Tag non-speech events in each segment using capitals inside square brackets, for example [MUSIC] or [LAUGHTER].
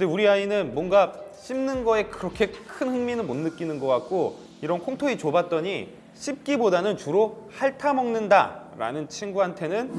근데 우리 아이는 뭔가 씹는 거에 그렇게 큰 흥미는 못 느끼는 것 같고 이런 콩토이 줘봤더니 씹기보다는 주로 핥아 먹는다 라는 친구한테는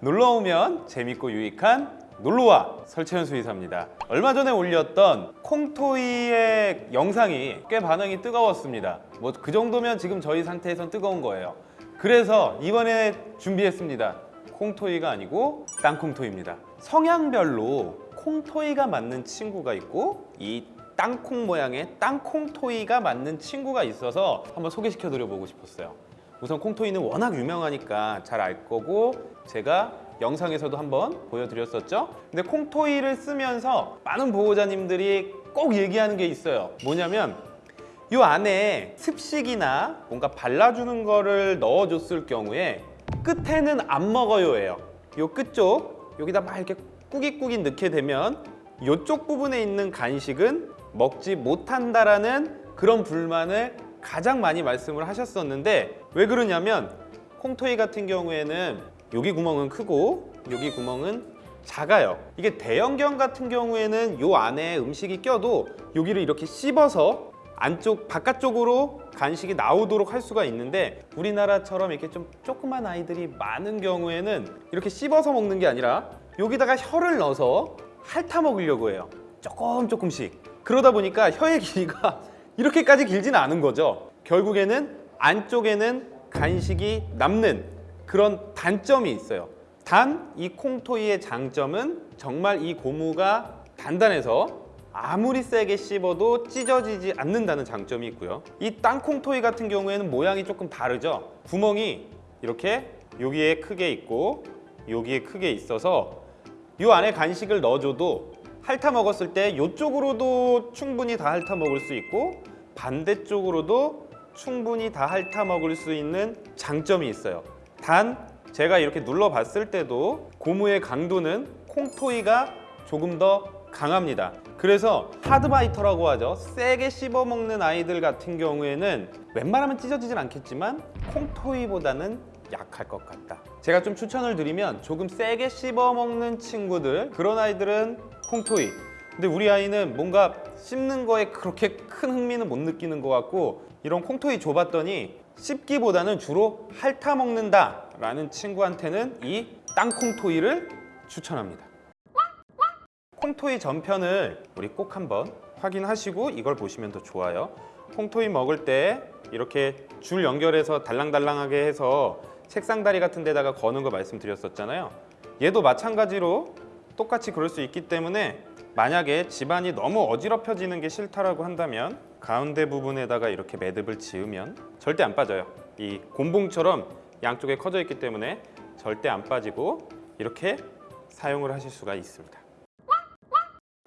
놀러 오면 재밌고 유익한 놀러와 설채현 수의사입니다. 얼마 전에 올렸던 콩토이의 영상이 꽤 반응이 뜨거웠습니다. 뭐 그 정도면 지금 저희 상태에선 뜨거운 거예요. 그래서 이번에 준비했습니다 콩토이가 아니고 땅콩토이입니다. 성향별로 콩토이가 맞는 친구가 있고 이 땅콩 모양의 땅콩토이가 맞는 친구가 있어서 한번 소개시켜 드려 보고 싶었어요. 우선 콩토이는 워낙 유명하니까 잘 알 거고 제가 영상에서도 한번 보여드렸었죠? 근데 콩토이를 쓰면서 많은 보호자님들이 꼭 얘기하는 게 있어요. 뭐냐면 이 안에 습식이나 뭔가 발라주는 거를 넣어줬을 경우에 끝에는 안 먹어요예요. 요 끝쪽 여기다 막 이렇게 꾸깃꾸깃 넣게 되면 이쪽 부분에 있는 간식은 먹지 못한다라는 그런 불만을 가장 많이 말씀을 하셨었는데 왜 그러냐면 콩토이 같은 경우에는 여기 구멍은 크고 여기 구멍은 작아요. 이게 대형견 같은 경우에는 요 안에 음식이 껴도 여기를 이렇게 씹어서 안쪽 바깥쪽으로 간식이 나오도록 할 수가 있는데 우리나라처럼 이렇게 좀 조그만 아이들이 많은 경우에는 이렇게 씹어서 먹는 게 아니라 여기다가 혀를 넣어서 핥아 먹으려고 해요. 조금 조금씩. 그러다 보니까 혀의 길이가 [LAUGHS] 이렇게까지 길지는 않은 거죠. 결국에는 안쪽에는 간식이 남는 그런 단점이 있어요. 단 이 콩토이의 장점은 정말 이 고무가 단단해서 아무리 세게 씹어도 찢어지지 않는다는 장점이 있고요. 이 땅콩토이 같은 경우에는 모양이 조금 다르죠? 구멍이 이렇게 여기에 크게 있고 여기에 크게 있어서 이 안에 간식을 넣어줘도 핥아 먹었을 때 이쪽으로도 충분히 다 핥아 먹을 수 있고 반대쪽으로도 충분히 다 핥아 먹을 수 있는 장점이 있어요. 단 제가 이렇게 눌러봤을 때도 고무의 강도는 콩토이가 조금 더 강합니다 그래서 하드바이터라고 하죠. 세게 씹어먹는 아이들 같은 경우에는 웬만하면 찢어지진 않겠지만 콩토이보다는 약할 것 같다. 제가 좀 추천을 드리면 조금 세게 씹어먹는 친구들 그런 아이들은 콩토이. 근데 우리 아이는 뭔가 씹는 거에 그렇게 큰 흥미는 못 느끼는 것 같고 이런 콩토이 줘봤더니 씹기보다는 주로 핥아 먹는다 라는 친구한테는 이 땅콩토이를 추천합니다 콩토이 전편을 우리 꼭 한번 확인하시고 이걸 보시면 더 좋아요. 콩토이 먹을 때 이렇게 줄 연결해서 달랑달랑하게 해서 책상 다리 같은 데다가 거는 거 말씀드렸었잖아요. 얘도 마찬가지로 똑같이 그럴 수 있기 때문에 만약에 집안이 너무 어지럽혀지는 게 싫다라고 한다면 가운데 부분에다가 이렇게 매듭을 지으면 절대 안 빠져요. 이 곤봉처럼 양쪽에 커져 있기 때문에 절대 안 빠지고 이렇게 사용을 하실 수가 있습니다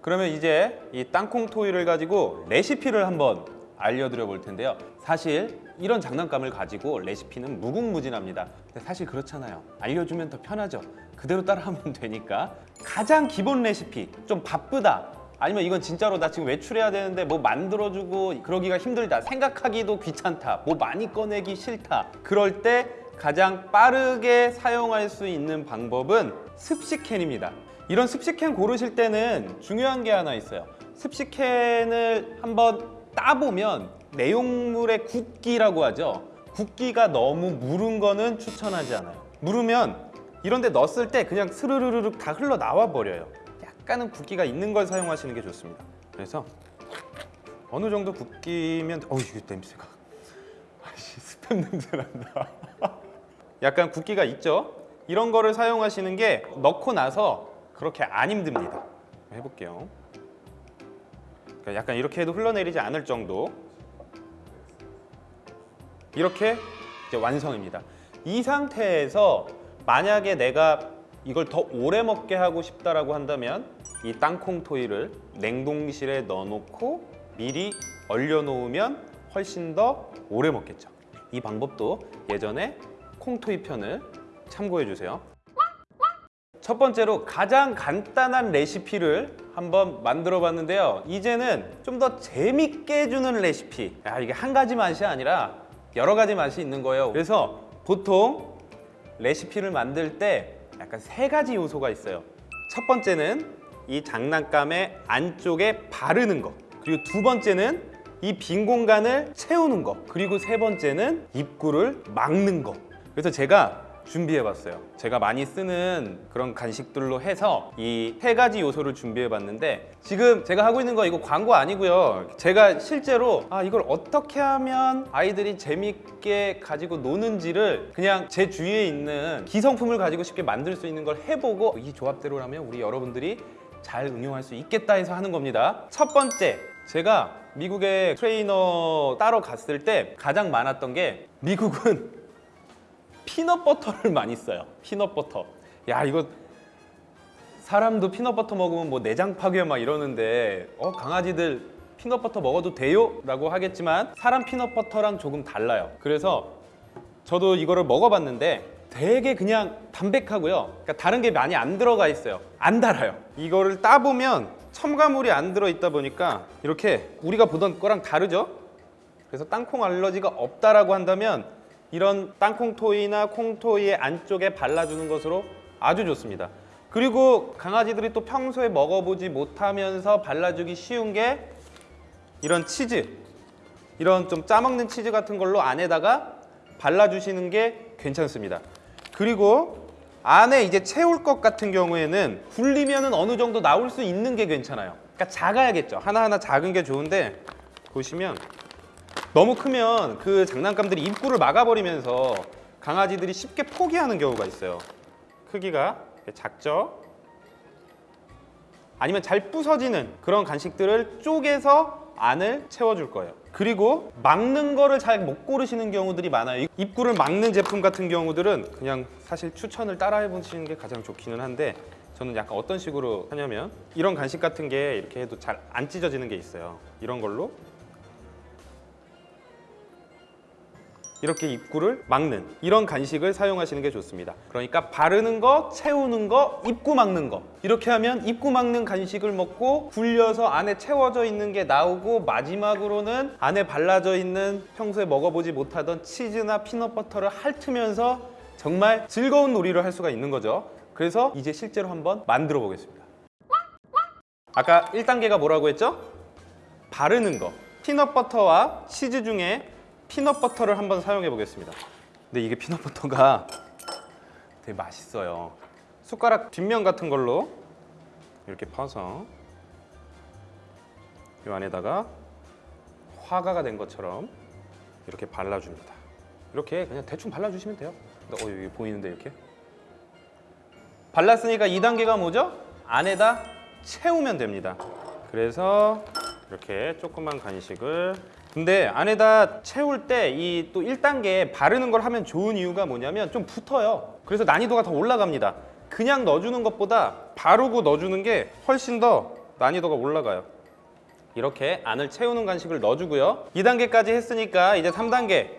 그러면 이제 이 땅콩 토이를 가지고 레시피를 한번 알려드려 볼 텐데요. 사실 이런 장난감을 가지고 레시피는 무궁무진합니다. 근데 사실 그렇잖아요. 알려주면 더 편하죠. 그대로 따라하면 [LAUGHS] 되니까 가장 기본 레시피 좀 바쁘다. 아니면 이건 진짜로 나 지금 외출해야 되는데 뭐 만들어주고 그러기가 힘들다. 생각하기도 귀찮다. 뭐 많이 꺼내기 싫다. 그럴 때 가장 빠르게 사용할 수 있는 방법은 습식캔입니다 이런 습식캔 고르실 때는 중요한 게 하나 있어요. 습식캔을 한번 따보면 내용물의 굵기라고 하죠. 굵기가 너무 무른 거는 추천하지 않아요. 무르면 이런 데 넣었을 때 그냥 스르르르륵 다 흘러나와 버려요. 약간은 굵기가 있는 걸 사용하시는 게 좋습니다. 그래서 어느 정도 굵기면 어우 이거 냄새가. 아씨 스팸 냄새 난다. [LAUGHS] 약간 굵기가 있죠? 이런 거를 사용하시는 게 넣고 나서 그렇게 안 힘듭니다. 해볼게요. 그러니까 약간 이렇게 해도 흘러내리지 않을 정도. 이렇게 이제 완성입니다. 이 상태에서 만약에 내가 이걸 더 오래 먹게 하고 싶다라고 한다면 이 땅콩 토이를 냉동실에 넣어놓고 미리 얼려놓으면 훨씬 더 오래 먹겠죠. 이 방법도 예전에 콩토이 편을 참고해 주세요 첫 번째로 가장 간단한 레시피를 한번 만들어 봤는데요 이제는 좀 더 재밌게 해주는 레시피 야 이게 한 가지 맛이 아니라 여러 가지 맛이 있는 거예요 그래서 보통 레시피를 만들 때 약간 세 가지 요소가 있어요. 첫 번째는 이 장난감의 안쪽에 바르는 거. 그리고 두 번째는 이 빈 공간을 채우는 거. 그리고 세 번째는 입구를 막는 거. 그래서 제가 준비해 봤어요. 제가 많이 쓰는 그런 간식들로 해서 이 세 가지 요소를 준비해 봤는데 지금 제가 하고 있는 거 이거 광고 아니고요. 제가 실제로 아 이걸 어떻게 하면 아이들이 재밌게 가지고 노는지를 그냥 제 주위에 있는 기성품을 가지고 쉽게 만들 수 있는 걸 해보고 이 조합대로라면 우리 여러분들이 잘 응용할 수 있겠다 해서 하는 겁니다. 첫 번째, 제가 미국에 트레이너 따러 갔을 때 가장 많았던 게 미국은 peanut butter를 [LAUGHS] 많이 써요. peanut butter. 야 이거 사람도 peanut butter 먹으면 뭐 내장 파괴 막 이러는데 어 강아지들 peanut butter 먹어도 돼요? 라고 하겠지만 사람 peanut butter랑 조금 달라요. 그래서 저도 이거를 먹어봤는데 되게 그냥 담백하고요. 그러니까 다른 게 많이 안 들어가 있어요. 안 달아요. 이거를 따보면 첨가물이 안 들어있다 보니까 이렇게 우리가 보던 거랑 다르죠? 그래서 땅콩 알러지가 없다라고 한다면 이런 땅콩 토이나 콩 토이의 안쪽에 발라주는 것으로 아주 좋습니다. 그리고 강아지들이 또 평소에 먹어보지 못하면서 발라주기 쉬운 게 이런 치즈, 이런 좀 짜먹는 치즈 같은 걸로 안에다가 발라주시는 게 괜찮습니다. 그리고 안에 이제 채울 것 같은 경우에는 굴리면은 어느 정도 나올 수 있는 게 괜찮아요. 그러니까 작아야겠죠. 하나하나 작은 게 좋은데 보시면 너무 크면 그 장난감들이 입구를 막아버리면서 강아지들이 쉽게 포기하는 경우가 있어요. 크기가 작죠? 아니면 잘 부서지는 그런 간식들을 쪼개서 안을 채워줄 거예요. 그리고 막는 거를 잘 못 고르시는 경우들이 많아요. 입구를 막는 제품 같은 경우들은 그냥 사실 추천을 따라해 보시는 게 가장 좋기는 한데 저는 약간 어떤 식으로 하냐면 이런 간식 같은 게 이렇게 해도 잘 안 찢어지는 게 있어요. 이런 걸로 이렇게 입구를 막는 이런 간식을 사용하시는 게 좋습니다. 그러니까 바르는 거, 채우는 거, 입구 막는 거 이렇게 하면 입구 막는 간식을 먹고 굴려서 안에 채워져 있는 게 나오고 마지막으로는 안에 발라져 있는 평소에 먹어보지 못하던 치즈나 피넛버터를 핥으면서 정말 즐거운 놀이를 할 수가 있는 거죠. 그래서 이제 실제로 한번 만들어 보겠습니다. 아까 1단계가 뭐라고 했죠? 바르는 거. peanut butter와 치즈 중에 peanut butter를 한번 사용해 보겠습니다. 근데 이게 peanut butter가 되게 맛있어요. 숟가락 뒷면 같은 걸로 이렇게 퍼서 이 안에다가 화가가 된 것처럼 이렇게 발라줍니다. 이렇게 그냥 대충 발라주시면 돼요. 어 여기 보이는데 이렇게 발랐으니까 2단계가 뭐죠? 안에다 채우면 됩니다. 그래서 이렇게 조그만 간식을 근데 안에다 채울 때 이 또 1단계 바르는 걸 하면 좋은 이유가 뭐냐면 좀 붙어요. 그래서 난이도가 더 올라갑니다. 그냥 넣어주는 것보다 바르고 넣어주는 게 훨씬 더 난이도가 올라가요. 이렇게 안을 채우는 간식을 넣어주고요. 2단계까지 했으니까 이제 3단계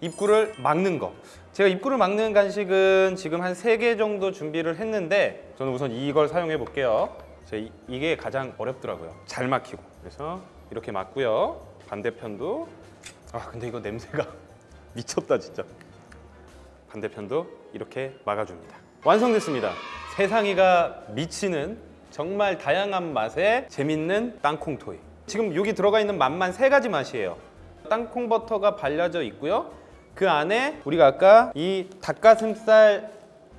입구를 막는 거. 제가 입구를 막는 간식은 지금 한 3개 정도 준비를 했는데 저는 우선 이걸 사용해 볼게요. 이게 가장 어렵더라고요. 잘 막히고. 그래서 이렇게 막고요. 반대편도 아 근데 이거 냄새가 [LAUGHS] 미쳤다 진짜. 반대편도 이렇게 막아줍니다. 완성됐습니다. 세상이가 미치는 정말 다양한 맛의 재밌는 땅콩 토이. 지금 여기 들어가 있는 맛만 세 가지 맛이에요. 땅콩 버터가 발려져 있고요. 그 안에 우리가 아까 이 닭가슴살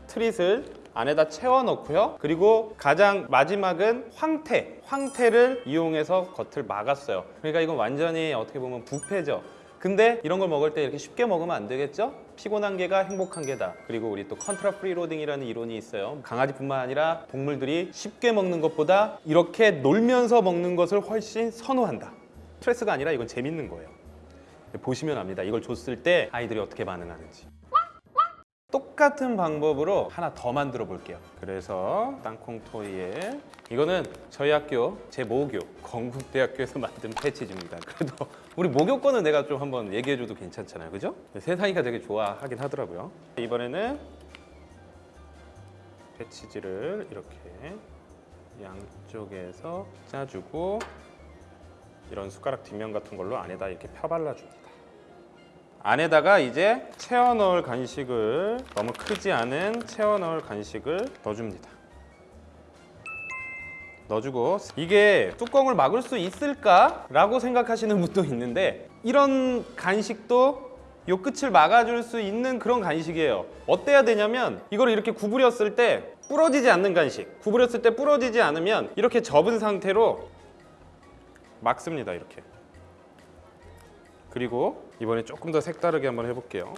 treat을 안에다 채워 넣고요. 그리고 가장 마지막은 황태. 황태를 이용해서 겉을 막았어요. 그러니까 이건 완전히 어떻게 보면 부패죠. 근데 이런 걸 먹을 때 이렇게 쉽게 먹으면 안 되겠죠? 피곤한 개가 행복한 개다. 그리고 우리 또 contrafreeloading이라는 이론이 있어요. 강아지뿐만 아니라 동물들이 쉽게 먹는 것보다 이렇게 놀면서 먹는 것을 훨씬 선호한다. 스트레스가 아니라 이건 재밌는 거예요. 보시면 압니다. 이걸 줬을 때 아이들이 어떻게 반응하는지. 똑같은 방법으로 하나 더 만들어 볼게요. 그래서 땅콩 토이에 이거는 저희 학교 제 모교 건국대학교에서 [LAUGHS] 만든 패치즈입니다. 그래도 우리 모교 거는 내가 좀 한번 얘기해 줘도 괜찮잖아요, 그죠? 세상이가 되게 좋아하긴 하더라고요. 이번에는 패치즈를 이렇게 양쪽에서 짜주고 이런 숟가락 뒷면 같은 걸로 안에다 이렇게 펴발라줍니다. 안에다가 이제 채워 넣을 간식을 너무 크지 않은 채워 넣을 간식을 넣어줍니다. 넣어주고 이게 뚜껑을 막을 수 있을까 라고 생각하시는 분도 있는데 이런 간식도 요 끝을 막아줄 수 있는 그런 간식이에요. 어때야 되냐면 이걸 이렇게 구부렸을 때 부러지지 않는 간식. 구부렸을 때 부러지지 않으면 이렇게 접은 상태로 막습니다. 이렇게. 그리고 이번에 조금 더 색다르게 한번 해볼게요.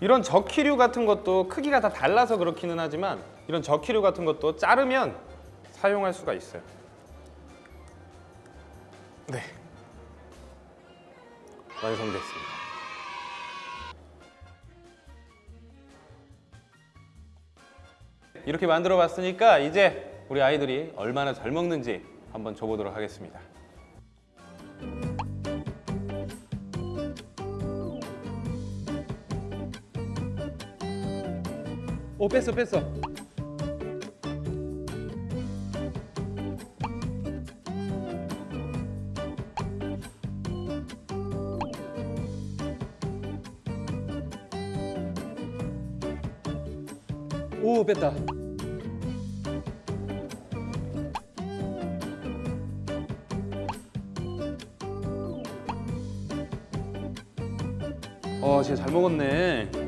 이런 저키류 같은 것도 크기가 다 달라서 그렇기는 하지만 이런 저키류 같은 것도 자르면 사용할 수가 있어요. 네. 완성됐습니다. 이렇게 만들어 봤으니까 이제 우리 아이들이 얼마나 잘 먹는지 한번 줘보도록 하겠습니다. 오 뺐어 뺐어. 오 뺐다. 어, 진짜 잘 먹었네.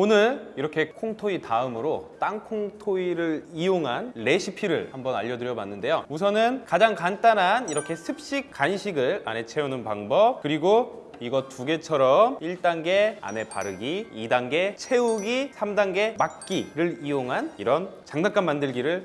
오늘 이렇게 콩토이 다음으로 땅콩토이를 이용한 레시피를 한번 알려드려 봤는데요. 우선은 가장 간단한 이렇게 습식 간식을 안에 채우는 방법 그리고 이거 두 개처럼 1단계 안에 바르기, 2단계 채우기, 3단계 막기를 이용한 이런 장난감 만들기를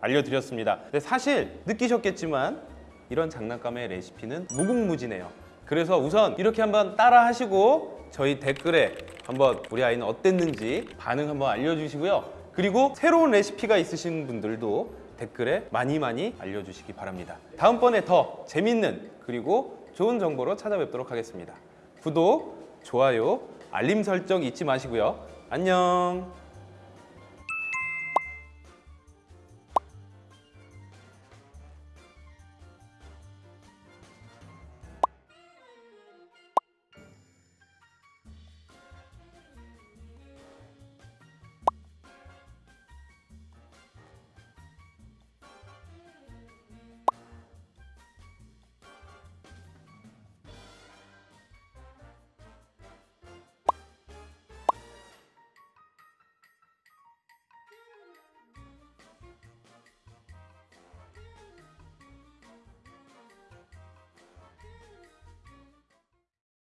알려드렸습니다. 근데 사실 느끼셨겠지만 이런 장난감의 레시피는 무궁무진해요. 그래서 우선 이렇게 한번 따라 하시고 저희 댓글에 한번 우리 아이는 어땠는지 반응 한번 알려주시고요. 그리고 새로운 레시피가 있으신 분들도 댓글에 많이 많이 알려주시기 바랍니다. 다음번에 더 재밌는 그리고 좋은 정보로 찾아뵙도록 하겠습니다. 구독, 좋아요, 알림 설정 잊지 마시고요. 안녕.